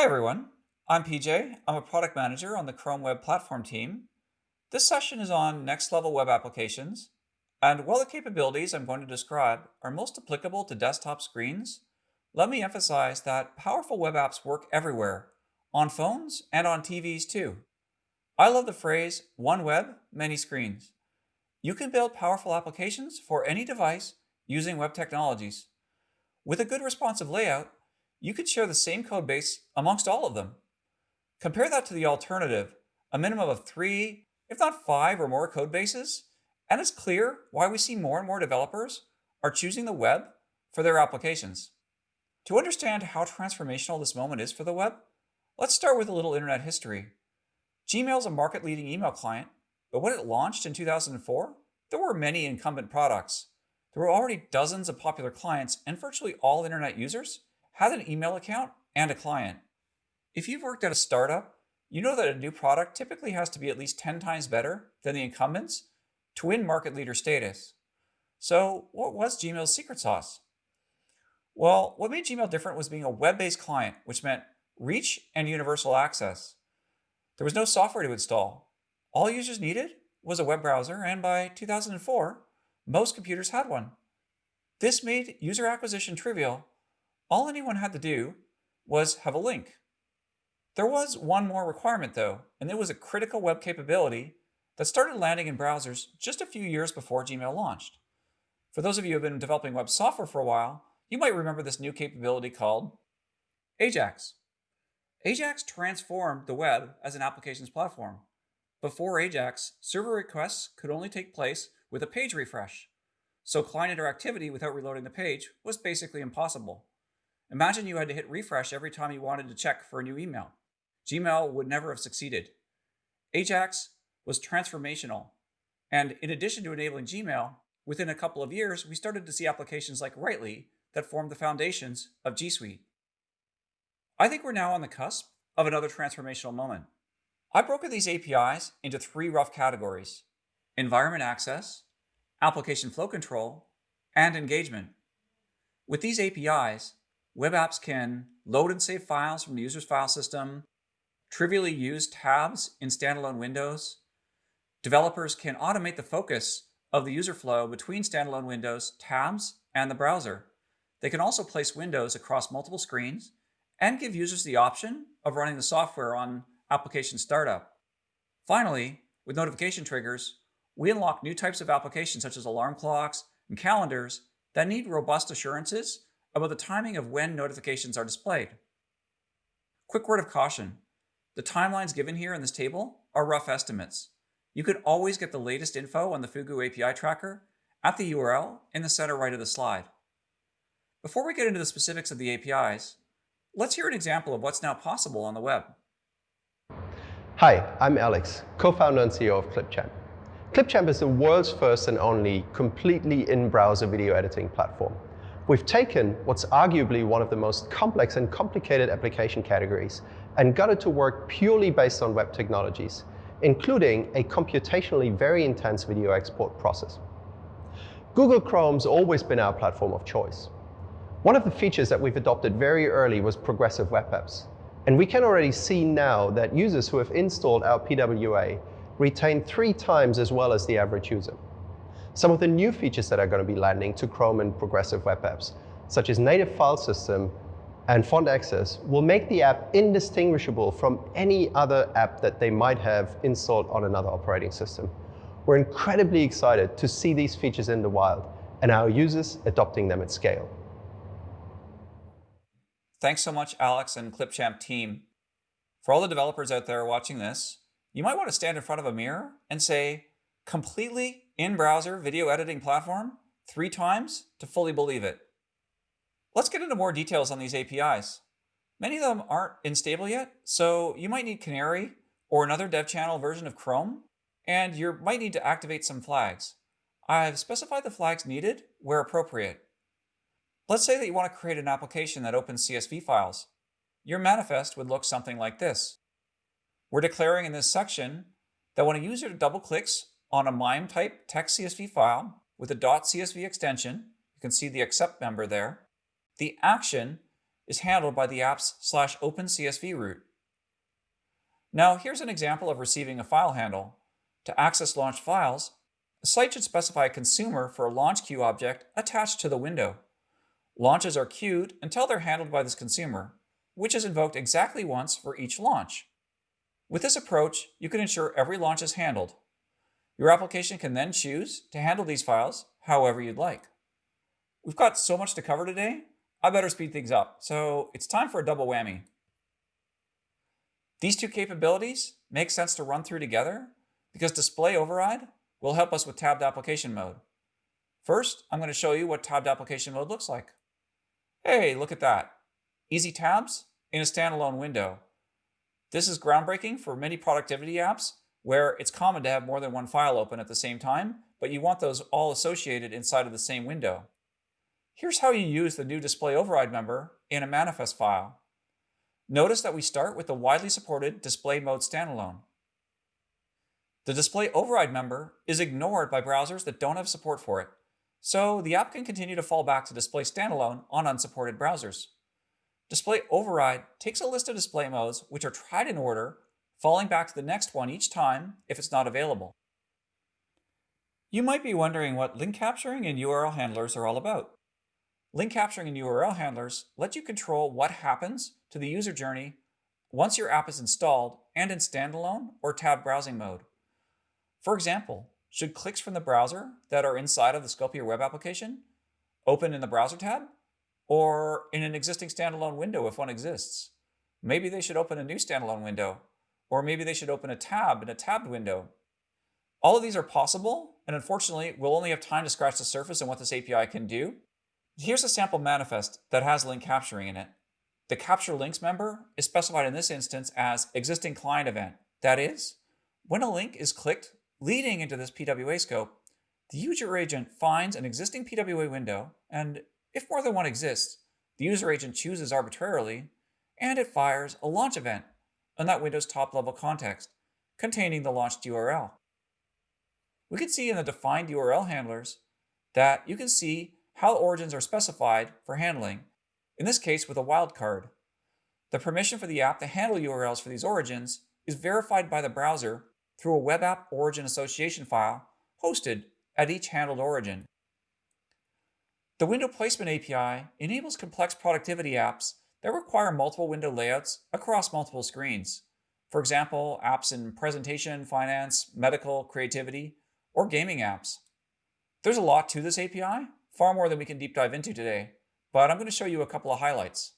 Hi everyone, I'm PJ. I'm a product manager on the Chrome Web Platform team. This session is on next level web applications, and while the capabilities I'm going to describe are most applicable to desktop screens, let me emphasize that powerful web apps work everywhere, on phones and on TVs too. I love the phrase, one web, many screens. You can build powerful applications for any device using web technologies. With a good responsive layout, you could share the same code base amongst all of them. Compare that to the alternative, a minimum of three, if not five or more code bases, and it's clear why we see more and more developers are choosing the web for their applications. To understand how transformational this moment is for the web, let's start with a little internet history. Gmail is a market-leading email client, but when it launched in 2004, there were many incumbent products. There were already dozens of popular clients, and virtually all internet users had an email account and a client. If you've worked at a startup, you know that a new product typically has to be at least 10 times better than the incumbents to win market leader status. So what was Gmail's secret sauce? Well, what made Gmail different was being a web-based client, which meant reach and universal access. There was no software to install. All users needed was a web browser, and by 2004, most computers had one. This made user acquisition trivial all anyone had to do was have a link. There was one more requirement though, and it was a critical web capability that started landing in browsers just a few years before Gmail launched. For those of you who have been developing web software for a while, you might remember this new capability called Ajax. Ajax transformed the web as an applications platform. Before Ajax, server requests could only take place with a page refresh, so client interactivity without reloading the page was basically impossible. Imagine you had to hit refresh every time you wanted to check for a new email. Gmail would never have succeeded. Ajax was transformational. And in addition to enabling Gmail, within a couple of years, we started to see applications like Writely that formed the foundations of G Suite. I think we're now on the cusp of another transformational moment. I've broken these APIs into three rough categories environment access, application flow control, and engagement. With these APIs, Web apps can load and save files from the user's file system, trivially use tabs in standalone windows. Developers can automate the focus of the user flow between standalone windows, tabs, and the browser. They can also place windows across multiple screens and give users the option of running the software on application startup. Finally, with notification triggers, we unlock new types of applications such as alarm clocks and calendars that need robust assurances about the timing of when notifications are displayed. Quick word of caution. The timelines given here in this table are rough estimates. You could always get the latest info on the Fugu API tracker at the URL in the center right of the slide. Before we get into the specifics of the APIs, let's hear an example of what's now possible on the web. Hi, I'm Alex, co-founder and CEO of Clipchamp. Clipchamp is the world's first and only completely in-browser video editing platform. We've taken what's arguably one of the most complex and complicated application categories and got it to work purely based on web technologies, including a computationally very intense video export process. Google Chrome's always been our platform of choice. One of the features that we've adopted very early was progressive web apps. And we can already see now that users who have installed our PWA retain three times as well as the average user. Some of the new features that are going to be landing to Chrome and progressive web apps, such as native file system and font access, will make the app indistinguishable from any other app that they might have installed on another operating system. We're incredibly excited to see these features in the wild and our users adopting them at scale. Thanks so much, Alex and Clipchamp team. For all the developers out there watching this, you might want to stand in front of a mirror and say, completely in-browser video editing platform three times to fully believe it. Let's get into more details on these APIs. Many of them aren't in stable yet, so you might need Canary or another dev channel version of Chrome, and you might need to activate some flags. I've specified the flags needed where appropriate. Let's say that you want to create an application that opens CSV files. Your manifest would look something like this. We're declaring in this section that when a user double clicks on a MIME type text CSV file with a .csv extension, you can see the accept member there, the action is handled by the app's slash open CSV route. Now here's an example of receiving a file handle. To access launched files, the site should specify a consumer for a launch queue object attached to the window. Launches are queued until they're handled by this consumer, which is invoked exactly once for each launch. With this approach, you can ensure every launch is handled. Your application can then choose to handle these files however you'd like. We've got so much to cover today, I better speed things up, so it's time for a double whammy. These two capabilities make sense to run through together because display override will help us with tabbed application mode. First, I'm going to show you what tabbed application mode looks like. Hey, look at that. Easy tabs in a standalone window. This is groundbreaking for many productivity apps where it's common to have more than one file open at the same time, but you want those all associated inside of the same window. Here's how you use the new display override member in a manifest file. Notice that we start with the widely supported display mode standalone. The display override member is ignored by browsers that don't have support for it, so the app can continue to fall back to display standalone on unsupported browsers. Display override takes a list of display modes which are tried in order, falling back to the next one each time if it's not available. You might be wondering what link capturing and URL handlers are all about. Link capturing and URL handlers let you control what happens to the user journey once your app is installed and in standalone or tab browsing mode. For example, should clicks from the browser that are inside of the scope of your web application open in the browser tab or in an existing standalone window if one exists. Maybe they should open a new standalone window, or maybe they should open a tab in a tabbed window. All of these are possible, and unfortunately, we'll only have time to scratch the surface on what this API can do. Here's a sample manifest that has link capturing in it. The capture links member is specified in this instance as existing client event. That is, when a link is clicked leading into this PWA scope, the user agent finds an existing PWA window and if more than one exists, the user agent chooses arbitrarily, and it fires a launch event on that window's top-level context, containing the launched URL. We can see in the defined URL handlers that you can see how origins are specified for handling, in this case with a wildcard. The permission for the app to handle URLs for these origins is verified by the browser through a web app origin association file hosted at each handled origin. The Window Placement API enables complex productivity apps that require multiple window layouts across multiple screens. For example, apps in presentation, finance, medical, creativity, or gaming apps. There's a lot to this API, far more than we can deep dive into today, but I'm going to show you a couple of highlights.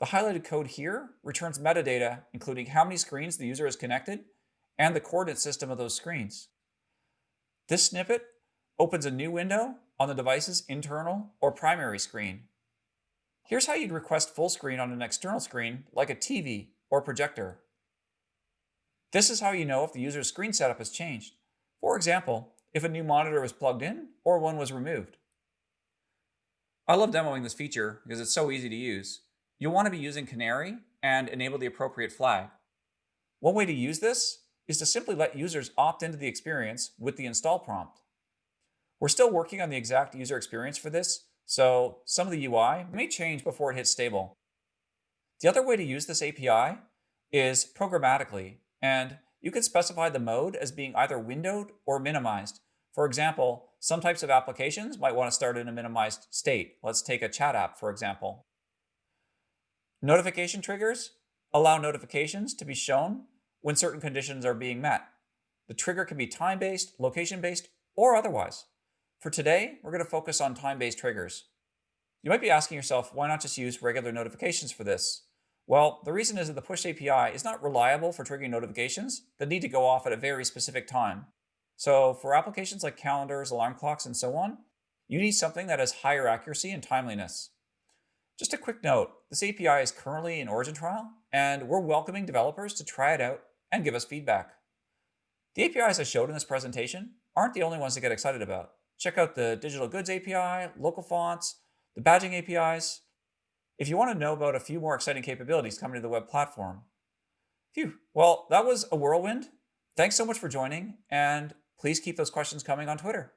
The highlighted code here returns metadata, including how many screens the user is connected and the coordinate system of those screens. This snippet opens a new window on the device's internal or primary screen. Here's how you'd request full screen on an external screen like a TV or projector. This is how you know if the user's screen setup has changed. For example, if a new monitor was plugged in or one was removed. I love demoing this feature because it's so easy to use. You'll want to be using Canary and enable the appropriate flag. One way to use this is to simply let users opt into the experience with the install prompt. We're still working on the exact user experience for this, so some of the UI may change before it hits stable. The other way to use this API is programmatically, and you can specify the mode as being either windowed or minimized. For example, some types of applications might want to start in a minimized state. Let's take a chat app, for example. Notification triggers allow notifications to be shown when certain conditions are being met. The trigger can be time-based, location-based, or otherwise. For today, we're going to focus on time-based triggers. You might be asking yourself, why not just use regular notifications for this? Well, the reason is that the push API is not reliable for triggering notifications that need to go off at a very specific time. So for applications like calendars, alarm clocks, and so on, you need something that has higher accuracy and timeliness. Just a quick note, this API is currently in origin trial, and we're welcoming developers to try it out and give us feedback. The APIs I showed in this presentation aren't the only ones to get excited about. Check out the Digital Goods API, local fonts, the badging APIs, if you want to know about a few more exciting capabilities coming to the web platform. Phew, well, that was a whirlwind. Thanks so much for joining, and please keep those questions coming on Twitter.